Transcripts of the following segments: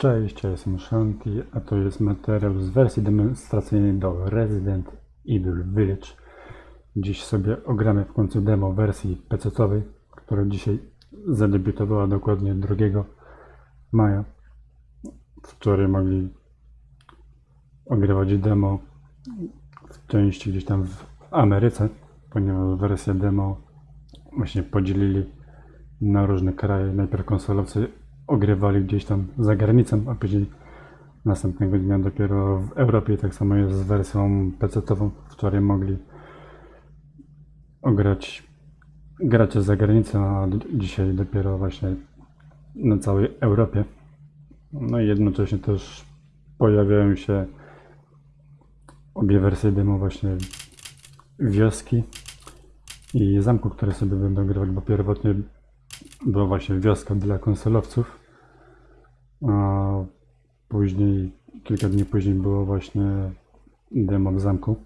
Cześć, ja jestem Shanti, a to jest materiał z wersji demonstracyjnej do Resident Evil Village. Dziś sobie ogramy w końcu demo wersji PC-owej, która dzisiaj zadebiutowała dokładnie 2 maja. Wczoraj mogli ogrywać demo w części gdzieś tam w Ameryce, ponieważ wersję demo właśnie podzielili na różne kraje. Najpierw konsolowcy ogrywali gdzieś tam za granicą, a później następnego dnia dopiero w Europie. Tak samo jest z wersją PC-ową. Wczoraj mogli ograć gracze za granicą, a dzisiaj dopiero właśnie na całej Europie. No i jednocześnie też pojawiają się obie wersje demo właśnie wioski i zamku, które sobie będą grywać, bo pierwotnie była właśnie wioska dla konsolowców, a później, kilka dni później było właśnie demo w zamku.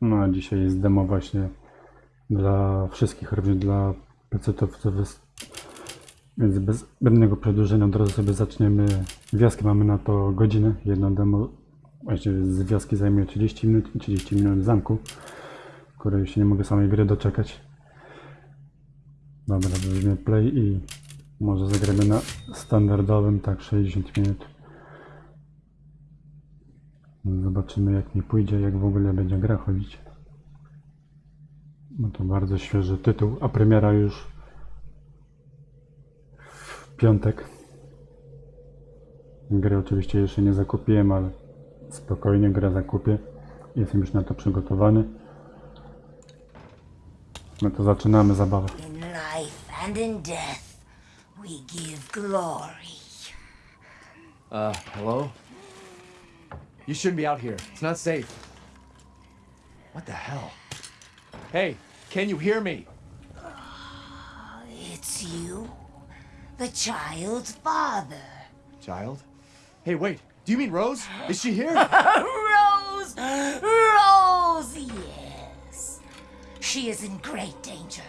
No a dzisiaj jest demo właśnie dla wszystkich, również dla. Jest- Więc bez zbędnego przedłużenia od razu sobie zaczniemy wioskę. Mamy na to godzinę. Jedno demo właśnie z wioski zajmuje 30 minut i 30 minut w zamku, której się nie mogę samej gry doczekać. Dobra, weźmiemy play i może zagramy na standardowym, tak 60 minut. Zobaczymy jak mi pójdzie, jak w ogóle będzie gra chodzić. No to bardzo świeży tytuł, a premiera już w piątek. Gry oczywiście jeszcze nie zakupiłem, ale spokojnie grę zakupię. Jestem już na to przygotowany. No to zaczynamy zabawę. Life and in death, we give glory. Uh, hello? You shouldn't be out here. It's not safe. What the hell? Hey, can you hear me? It's you, the child's father. Child? Hey, wait. Do you mean Rose? Is she here? Rose! Rose, yes. She is in great danger.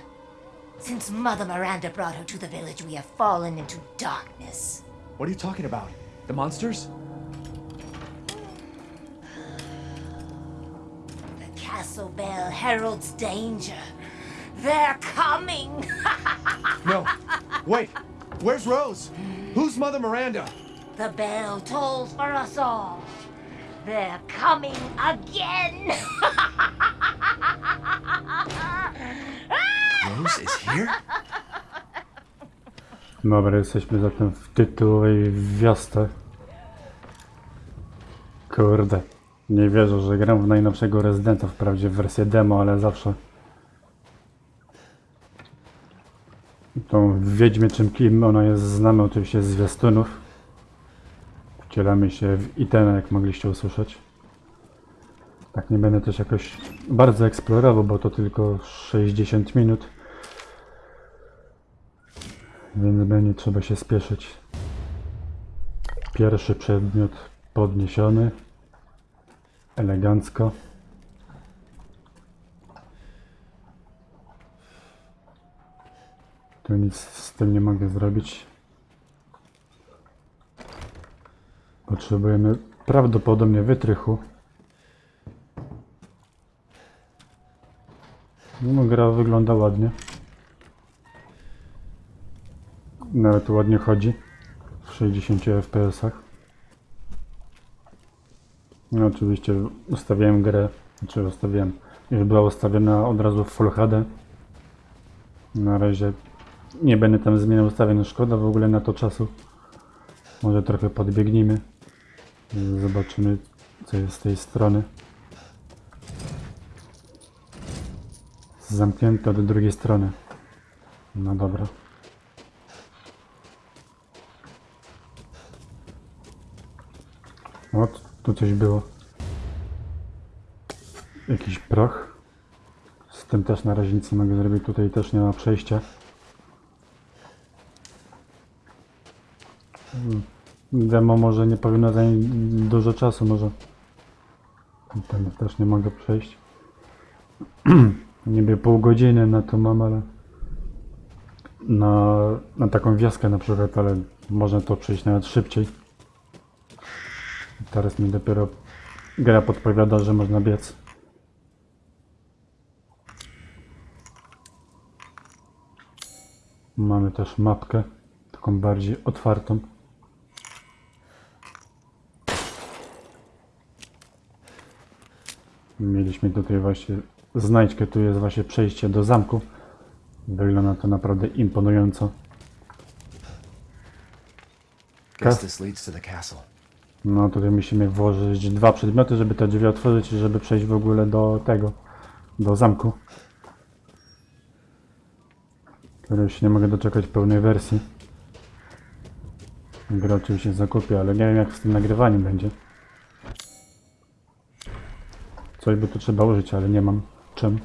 Since Mother Miranda brought her to the village, we have fallen into darkness. what are you talking about? The monsters? The castle bell heralds danger. They're coming! No. Wait. Where's Rose? Who's Mother Miranda? The bell tolls for us all. They're coming again! Dobra, jesteśmy zatem w tytułowej wiosce. Kurde, nie wierzę, że gram w najnowszego Residenta, wprawdzie w wersję demo, ale zawsze tą Wiedźmie czym kim ona jest znana oczywiście z zwiastunów. Wcielamy się w Itena, jak mogliście usłyszeć. Tak nie będę też jakoś bardzo eksplorował, bo to tylko 60 minut. Więc będzie trzeba się spieszyć. Pierwszy przedmiot podniesiony. Elegancko. Tu nic z tym nie mogę zrobić. Potrzebujemy prawdopodobnie wytrychu. No, gra wygląda ładnie. Nawet ładnie chodzi w 60 fps. No oczywiście ustawiałem grę, znaczy ustawiłem, już była ustawiona od razu w Full HD. Na razie nie będę tam zmieniał ustawień, szkoda w ogóle na to czasu. Może trochę podbiegnijmy. Zobaczymy co jest z tej strony. Zamknięte od drugiej strony. No dobra. O, tu- tu coś było. Jakiś proch. Z tym też na razie nic nie mogę zrobić. Tutaj też nie ma przejścia. Demo może nie powinno zająć dużo czasu, może. Tam też nie mogę przejść. Niby pół godziny na to mam, ale na, na taką wioskę na przykład, ale można to przejść nawet szybciej. Teraz mi dopiero gra podpowiada, że można biec. Mamy też mapkę, taką bardziej otwartą. Mieliśmy tutaj właśnie znajdźkę, tu jest właśnie przejście do zamku. Wygląda to naprawdę imponująco. Guess Okay. this leads to the castle. No tutaj musimy włożyć dwa przedmioty, żeby te drzwi otworzyć i żeby przejść w ogóle do tego, do zamku. Który już nie mogę doczekać pełnej wersji. Gra oczywiście zakupię, ale nie wiem jak z tym nagrywaniem będzie. Coś by tu trzeba użyć, ale nie mam czym.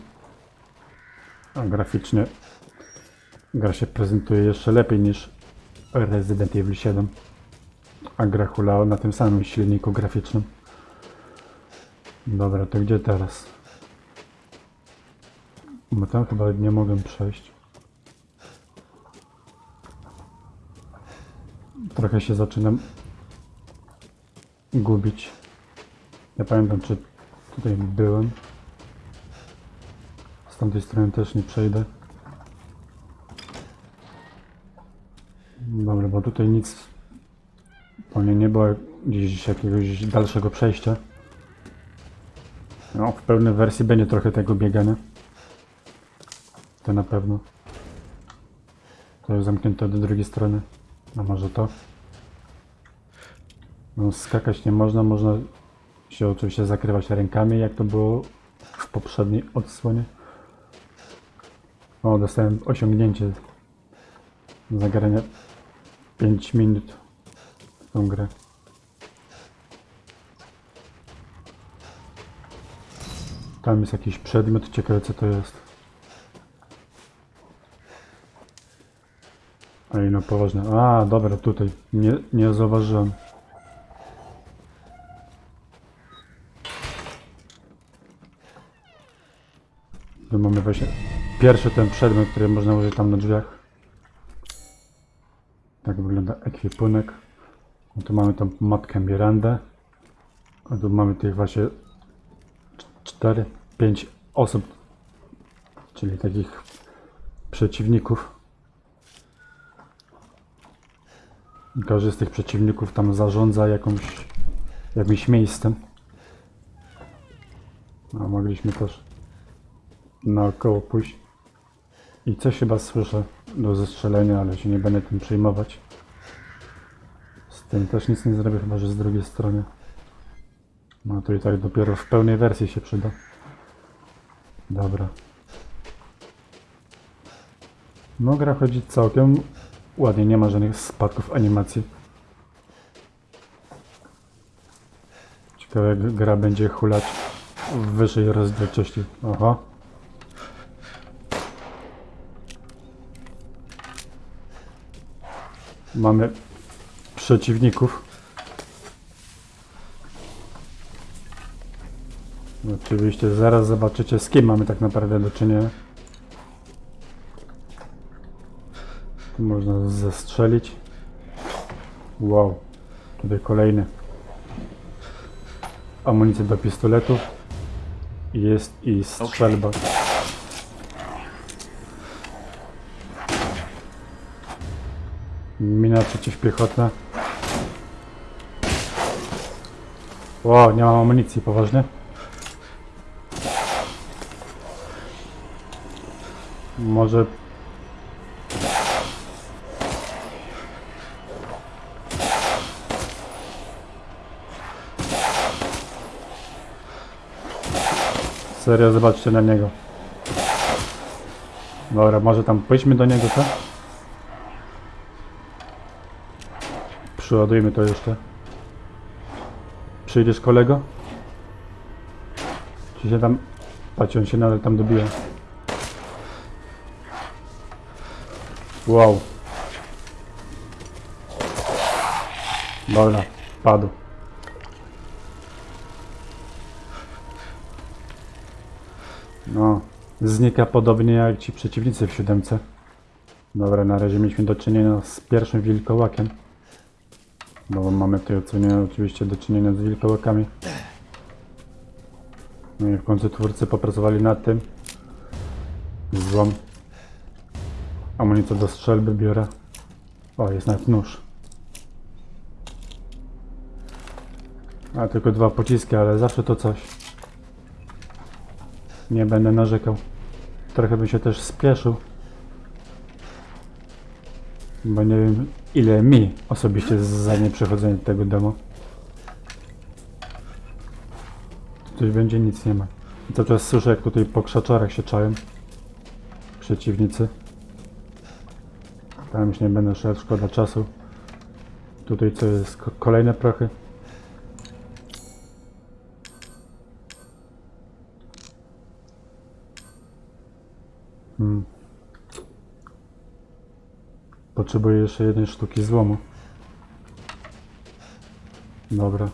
A graficznie gra się prezentuje jeszcze lepiej niż Resident Evil 7. A gra hulała na tym samym silniku graficznym. Dobra, to gdzie teraz? Bo tam chyba nie mogę przejść. Trochę się zaczynam gubić. Nie pamiętam, czy tutaj byłem. Z tamtej strony też nie przejdę. Dobra, bo tutaj nic Pewnie nie było gdzieś jakiegoś dalszego przejścia. No, w pełnej wersji będzie trochę tego biegania. To na pewno. To jest zamknięte do drugiej strony. A może to? No, skakać nie można, można się oczywiście zakrywać rękami, jak to było w poprzedniej odsłonie. O, dostałem osiągnięcie zagrania 5 minut tą grę. Tam jest jakiś przedmiot, ciekawe co to jest. Ej, no poważnie. A, dobra, tutaj. Nie, nie zauważyłem. Tu mamy właśnie pierwszy ten przedmiot, który można użyć tam na drzwiach. Tak wygląda ekwipunek. No tu mamy tą matkę Mirandę. A tu mamy tych właśnie 4, 5 osób, czyli takich przeciwników. Każdy z tych przeciwników tam zarządza jakąś, jakimś miejscem. A mogliśmy też naokoło pójść. I coś chyba słyszę do zestrzelenia, ale się nie będę tym przejmować. Tym też nic nie zrobię, chyba że z drugiej strony. No to i tak dopiero w pełnej wersji się przyda. Dobra. No gra chodzi całkiem ładnie, nie ma żadnych spadków animacji. Ciekawe jak gra będzie hulać w wyższej rozdzielczości. Aha. Mamy przeciwników. Oczywiście zaraz zobaczycie z kim mamy tak naprawdę do czynienia. Tu można zestrzelić. Wow. Tutaj kolejny. Amunicję do pistoletu. Jest i strzelba. Mina przeciwpiechotna. Wow, nie mam amunicji, poważnie? Może... Serio, zobaczcie na niego. Dobra, może tam pójdźmy do niego, co? Przyładujmy to jeszcze. Przyjdziesz kolego? Czy się tam... Patrz, on się nadal tam dobija. Wow. Dobra, padł. No, znika podobnie jak ci przeciwnicy w siódemce. Dobra, na razie mieliśmy do czynienia z pierwszym wilkołakiem. Bo mamy w tej ocenie oczywiście do czynienia z wilkołakami. No i w końcu twórcy popracowali nad tym. Złom. Amunicję do strzelby biorę. O, jest nawet nóż. A tylko dwa pociski, ale zawsze to coś. Nie będę narzekał. Trochę bym się też spieszył. Bo nie wiem ile mi osobiście zajmie przechodzenie tego demo. Coś będzie, nic nie ma. Cały czas słyszę jak tutaj po krzaczorach się czają. Przeciwnicy. Tam już nie będę szedł, szkoda czasu. Tutaj co jest? Ko- Kolejne prochy. Potrzebuję jeszcze jednej sztuki złomu. Dobra.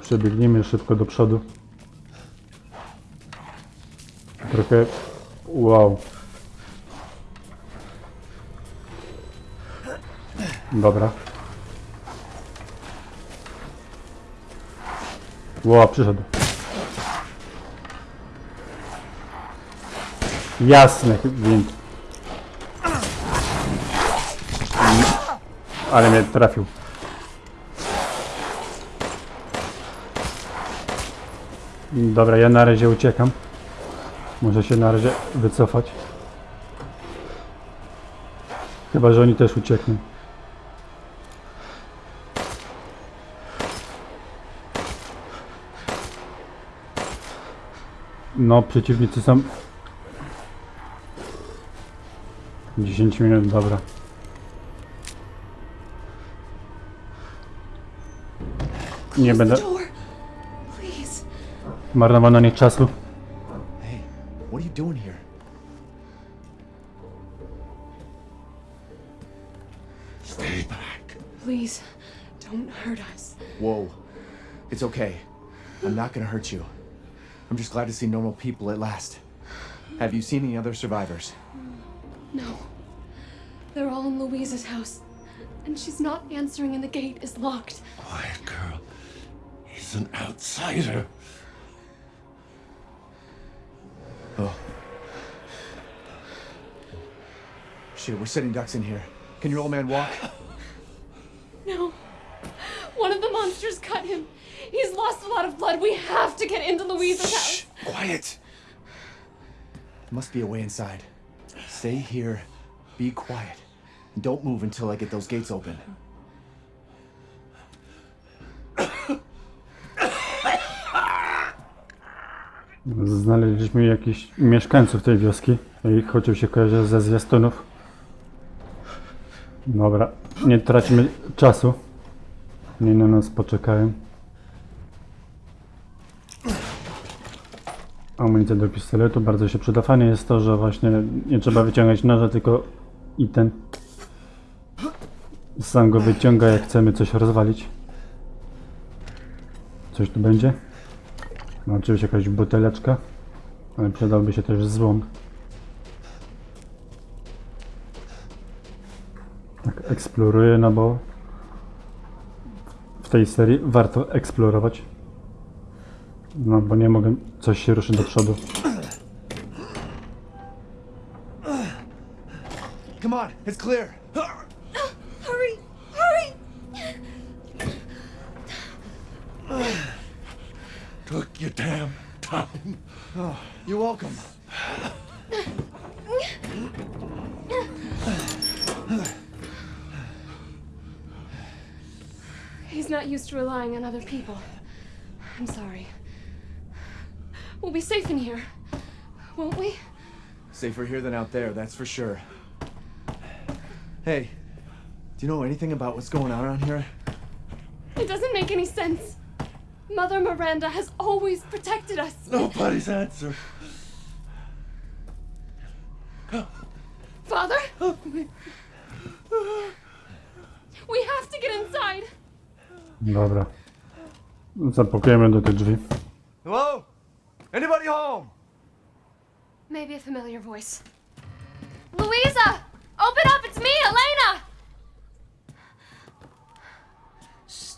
Przebiegnijmy szybko do przodu. Trochę... Wow. Dobra. Wow, przyszedł. Jasny gwint. Ale mnie trafił. Dobra, ja na razie uciekam. Muszę się na razie wycofać. Chyba, że oni też uciekną. No, przeciwnicy są... 10 minut, dobra. Nie będę Door. Please. marnował na nich czasu. Hey, what are you doing here? Stay back. Please, don't hurt us. Whoa. It's okay. I'm not gonna hurt you. I'm just glad to see normal people at last. Have you seen any other survivors? No. They're all in Louise's house. And she's not answering, and the gate is locked. Quiet girl. He's an outsider. Oh. Shit, we're setting ducks in here. Can your old man walk? No. One of the monsters cut him. He's lost a lot of blood. We have to get into Louisa's house. Quiet! There must be a way inside. Stay here, be quiet, and don't move until I get those gates open. Znaleźliśmy jakichś mieszkańców tej wioski i chociaż się kojarzy ze zwiastunów. Dobra, nie tracimy czasu. Nie na nas poczekają. Amunicja do pistoletu bardzo się przyda. Fajne jest to, że właśnie nie trzeba wyciągać noża, tylko i ten sam go wyciąga jak chcemy coś rozwalić. Coś tu będzie? No oczywiście jakaś buteleczka, ale przydałby się też złom. Tak eksploruję, no bo w tej serii warto eksplorować. No bo nie mogę, coś się ruszy do przodu. Come on, it's clear! Took your damn time. Oh, you're welcome. He's not used to relying on other people. I'm sorry. We'll be safe in here, won't we? Safer here than out there, that's for sure. Hey, do you know anything about what's going on around here? It doesn't make any sense. Mother Miranda has always protected us. Nobody's answer. Father? We have to get inside. Dobra. Zapakujemy do tych drzwi. Hello? Anybody home? Maybe a familiar voice. Louisa! Open up! It's me, Elena!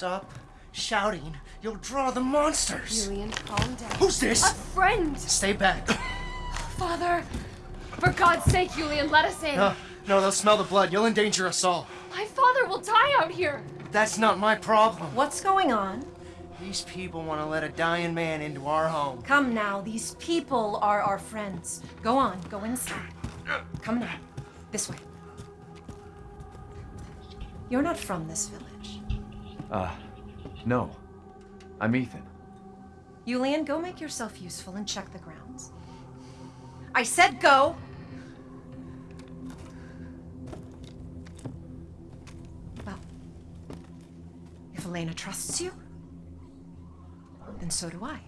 stop shouting, you'll draw the monsters. Julian, calm down. Who's this? A friend! Stay back. Father! For God's sake, Julian, let us in! No, no, they'll smell the blood. You'll endanger us all. My father will die out here! That's not my problem. What's going on? These people want to let a dying man into our home. Come now, these people are our friends. Go on, go inside. Come now, this way. You're not from this village. Uh, no. I'm Ethan. Julian, go make yourself useful and check the grounds. I said go! Well, if Elena trusts you, then so do I.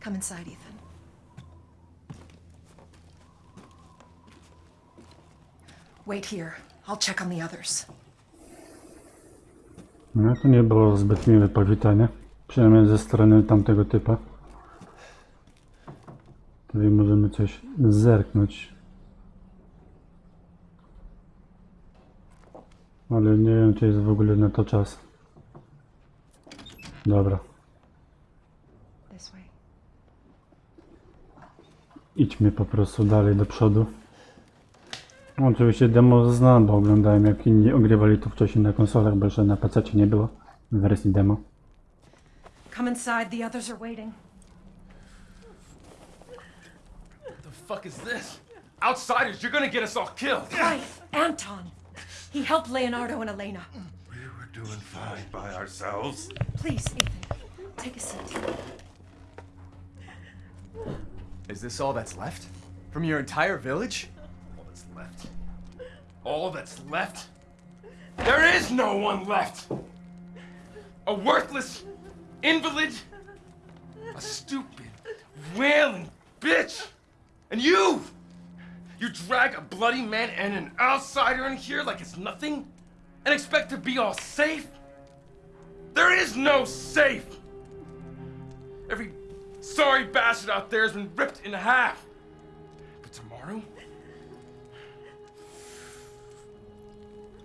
Come inside, Ethan. Wait here. I'll check on the others. No to nie było zbyt miłe powitanie. Przynajmniej ze strony tamtego typa. Tutaj możemy coś zerknąć. Ale nie wiem, czy jest w ogóle na to czas. Dobra, idźmy po prostu dalej do przodu. Oczywiście demo znam, bo oglądałem jak inni ogrywali to wcześniej na konsolach, bo jeszcze na PC nie było w wersji demo. Come inside. The others are waiting. What the fuck is this? Outsiders, you're gonna get us all killed. Quiet, Anton. He helped Leonardo and Elena. We were doing fine by ourselves. Please, Ethan, take a seat. Is this all that's left? From your entire village? All that's left. All that's left? There is no one left! A worthless invalid? A stupid, wailing bitch! And you! You drag a bloody man and an outsider in here like it's nothing? And expect to be all safe? There is no safe! Every sorry bastard out there has been ripped in half. But tomorrow?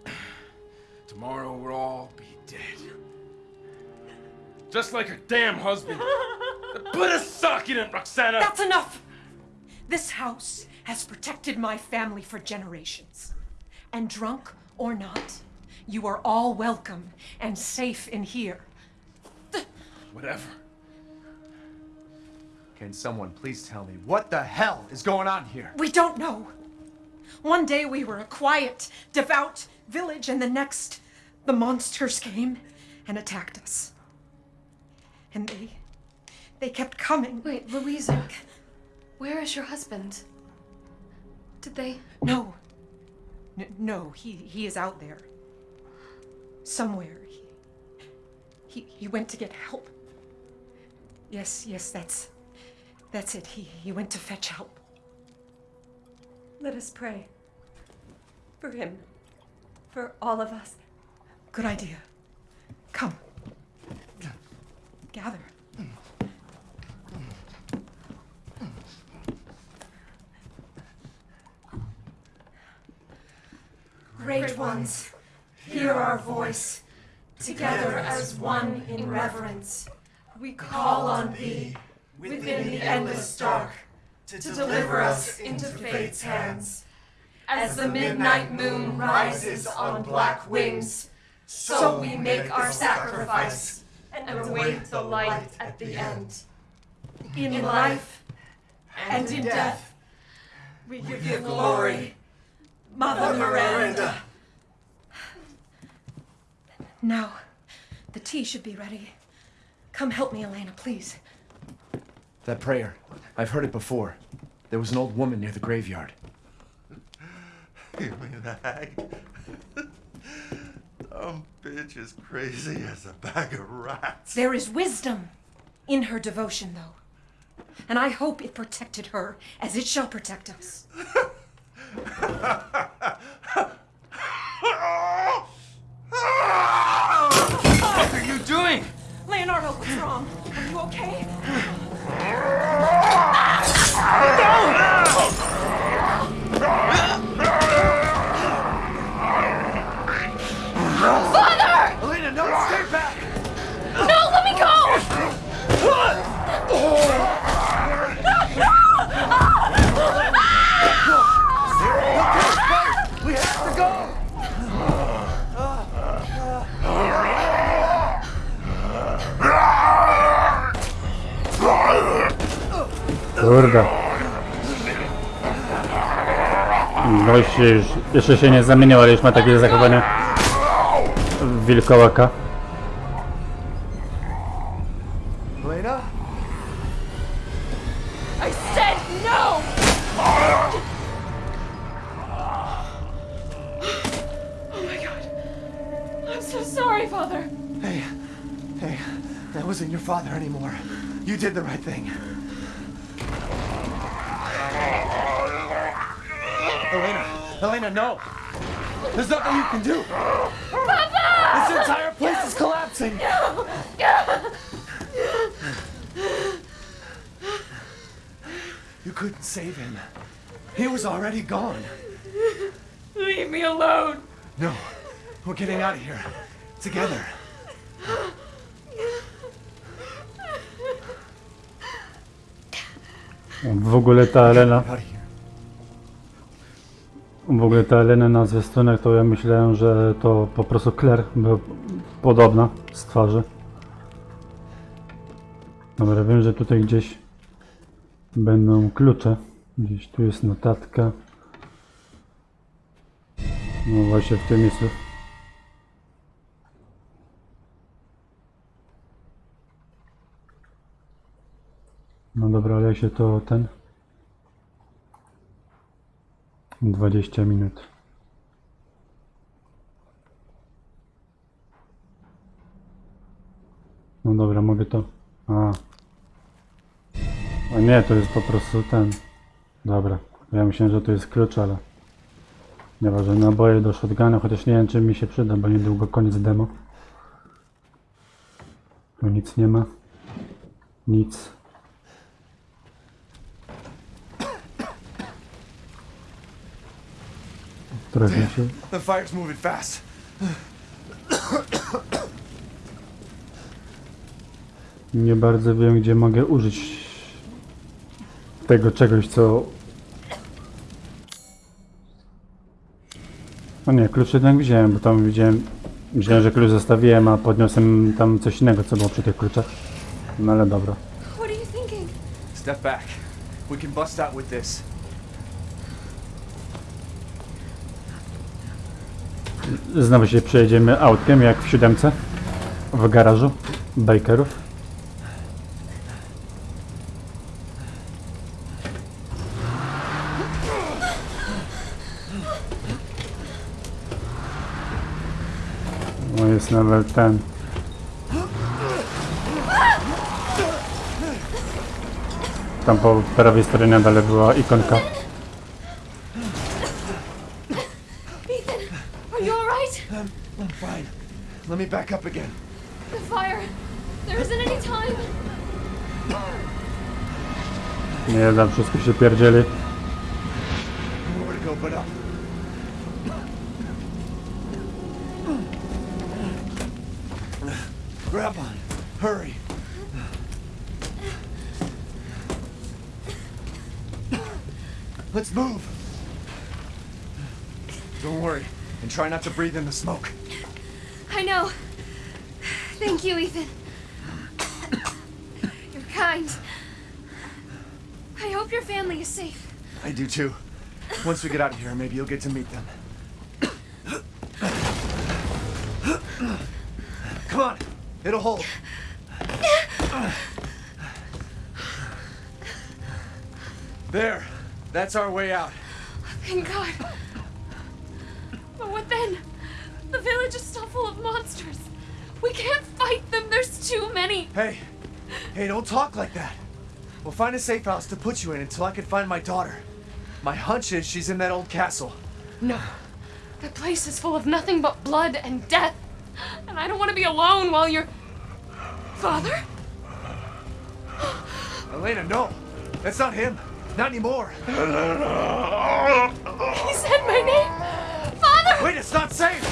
Tomorrow we'll all be dead. Just like her damn husband. Put a sock in it, Roxana! That's enough! This house has protected my family for generations. And drunk or not, you are all welcome and safe in here. Whatever. Can someone please tell me what the hell is going on here? We don't know. One day we were a quiet, devout village, and the next, the monsters came and attacked us. And they. they kept coming. Wait, Louisa. Where is your husband? Did they. No. N- no, he, he is out there. Somewhere. He, he, he went to get help. Yes, yes, that's. That's it. He, he went to fetch help. Let us pray. For him. For all of us. Good idea. Come. Gather. Great ones, hear our voice. Together as one in reverence, we call on thee within the endless dark to deliver us into fate's hands. As the midnight moon rises on black wings, so we make our sacrifice and await the light at the end. In life and in death, we give you glory, Mother Miranda. Now, the tea should be ready. Come help me, Elena, please. That prayer. I've heard it before. There was an old woman near the graveyard. You mean the hag? Dumb bitch is crazy as a bag of rats. There is wisdom in her devotion, though. And I hope it protected her as it shall protect us. What are you doing? Leonardo, what's wrong? Are you okay? No, Kurde. Gość już, jeszcze się nie zamienił, ale już ma takie zachowanie wilkołaka. Leave me alone. No, we're getting out of here. Together. W ogóle ta Elena, w ogóle ta Elena na zwiastunach to ja myślałem, że to po prostu Claire, była podobna z twarzy. Dobra, wiem, że tutaj gdzieś będą klucze. Gdzieś tu jest notatka. No właśnie w tym miejscu. No dobra, ale się to ten... 20 minut. No dobra, mogę to... A. A nie, to jest po prostu ten. Dobra. Ja myślałem, że to jest klucz, ale... Nieważne, naboje do shotguna, chociaż nie wiem, czy mi się przyda, bo niedługo koniec demo. Tu nic nie ma. Nic. Trochę się... The fire's moving fast. Nie bardzo wiem, gdzie mogę użyć tego czegoś, co... O nie, klucz jednak wziąłem, bo tam widziałem... Myślałem, że klucz zostawiłem, a podniosłem tam coś innego, co było przy tych kluczach. No ale dobra. What are you thinking? Step back. We can bust out with this. Znowu się przejedziemy autkiem, jak w siódemce. W garażu. Bakerów. No jest nawet ten. Tam po prawej stronie dalej była ikonka. Ethan, are you alright? I'm, I'm fine. Let me back up again. The fire. There isn't any time. Nie da, wszystko się pierdzieli. Breathe in the smoke. I know. Thank you, Ethan. You're kind. I hope your family is safe. I do too. Once we get out of here, maybe you'll get to meet them. Come on, it'll hold. There, that's our way out. Thank God. Village is still full of monsters. We can't fight them. There's too many. Hey, hey, don't talk like that. We'll find a safe house to put you in until I can find my daughter. My hunch is she's in that old castle. No. That place is full of nothing but blood and death. And I don't want to be alone while you're. Father? Elena, no, that's not him. Not anymore. He said my name. Father! Wait, it's not safe.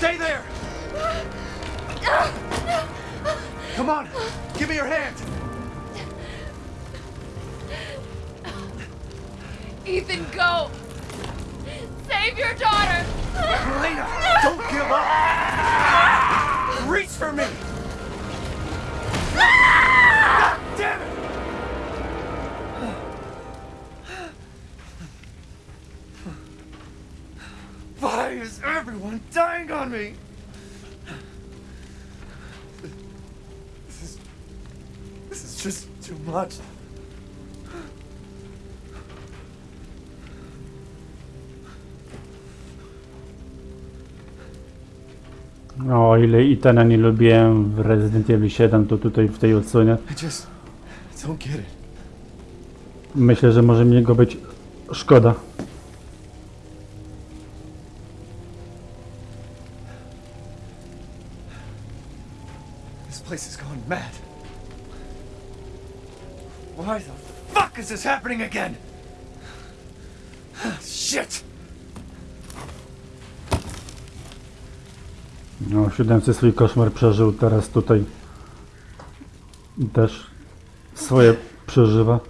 Stay there. Come on, give me your hand. Ethan, go! Save your daughter! Elena, don't give up. Reach for me! Everyone dying on me? This is. This is just too much. O ile Itana nie lubiłem w Resident Evil 7, to tutaj w tej odsłonie myślę, że może mi go być szkoda. Happening again? Shit! No, w siódemce swój koszmar przeżył, teraz tutaj też swoje przeżywa.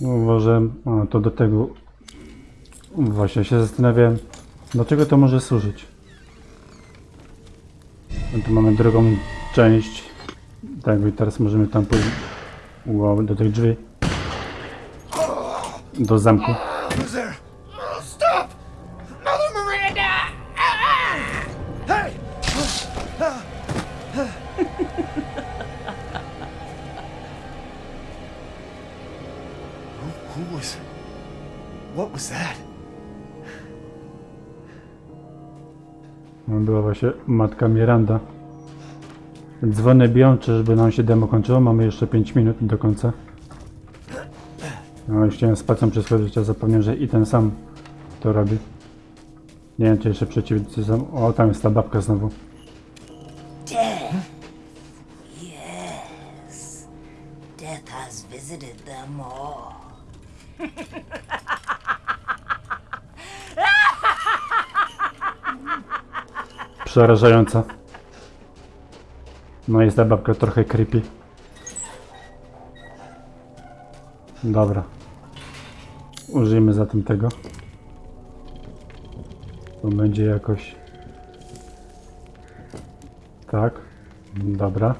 Uważam, a to do tego właśnie się zastanawiałem, do czego to może służyć. No tu mamy drugą część, tak i teraz możemy tam pójść wow, do tych drzwi, do zamku. What was that? No, Była właśnie matka Miranda. Dzwony biją, czyżby nam się demo kończyło? Mamy jeszcze 5 minut do końca. No, już chciałem spacją przeskoczyć, a zapomniałem, że i ten sam to robi. Nie wiem, czy jeszcze przeciwnicy są... O, tam jest ta babka znowu. Death. Yes. Death has visited them all. Przerażająca. No jest ta babka trochę creepy. Dobra. Użyjmy zatem tego. To będzie jakoś... Tak. Dobra.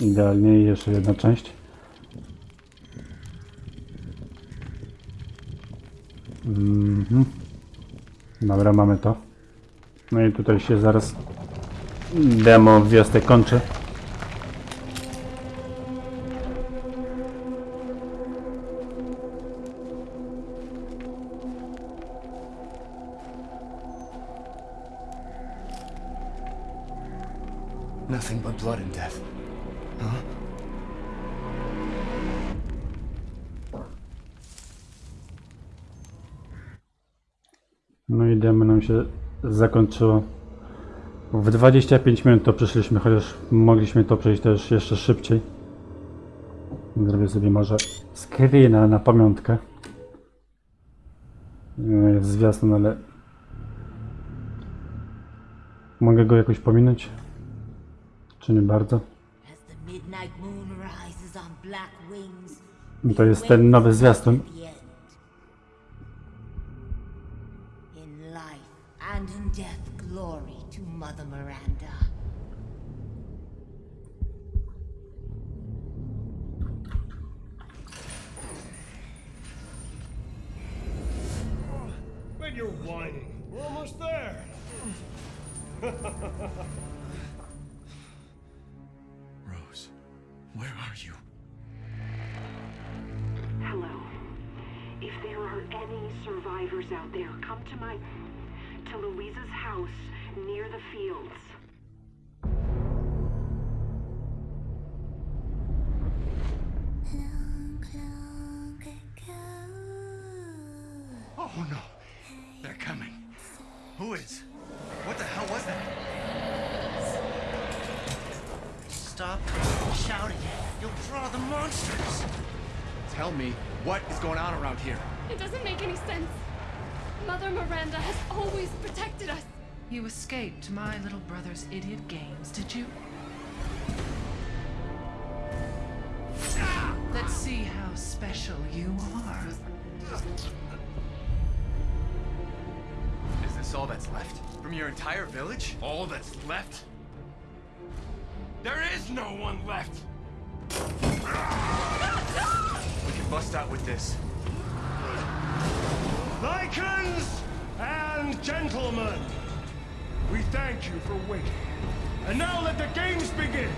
Idealnie i jeszcze jedna część. Mhm. Dobra, mamy to. No i tutaj się zaraz demo wwiostek kończy. Nothing but blood and death. Huh? No i demo nam się zakończyło. W 25 minut to przeszliśmy, chociaż mogliśmy to przejść też jeszcze szybciej. Zrobię sobie może screena na pamiątkę. Jest zwiastun, ale... Mogę go jakoś pominąć? Czy nie bardzo? To jest ten nowy zwiastun. You're whining, we're almost there. Rose, where are you? Hello. If there are any survivors out there, come to my. to Louisa's house near the fields. What is going on around here. It doesn't make any sense. Mother Miranda has always protected us. You escaped my little brother's idiot games, did you? Let's see how special you are. Is this all that's left? From your entire village? All that's left? There is no one left! Bust out with this. Lycans and gentlemen, we thank you for waiting. And now let the games begin.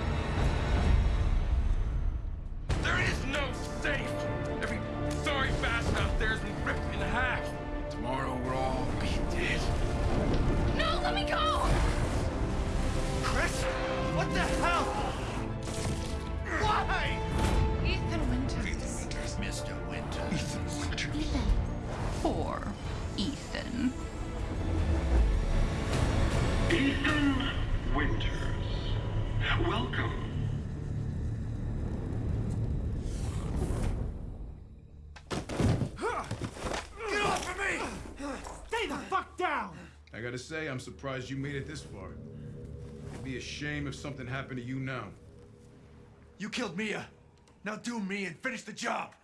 I gotta say, I'm surprised you made it this far. It'd be a shame if something happened to you now. You killed Mia. Now do me and finish the job.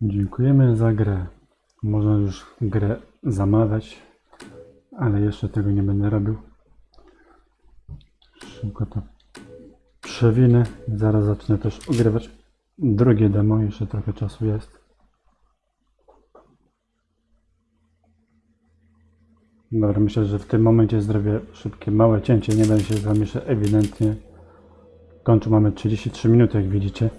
Dziękujemy za grę. Można już grę zamawiać, ale jeszcze tego nie będę robił. Szybko to przewinę. Zaraz zacznę też ogrywać drugie demo. Jeszcze trochę czasu jest. Dobra, myślę, że w tym momencie zrobię szybkie, małe cięcie. Nie będę się z wami jeszcze ewidentnie kończył. Mamy 33 minuty, jak widzicie.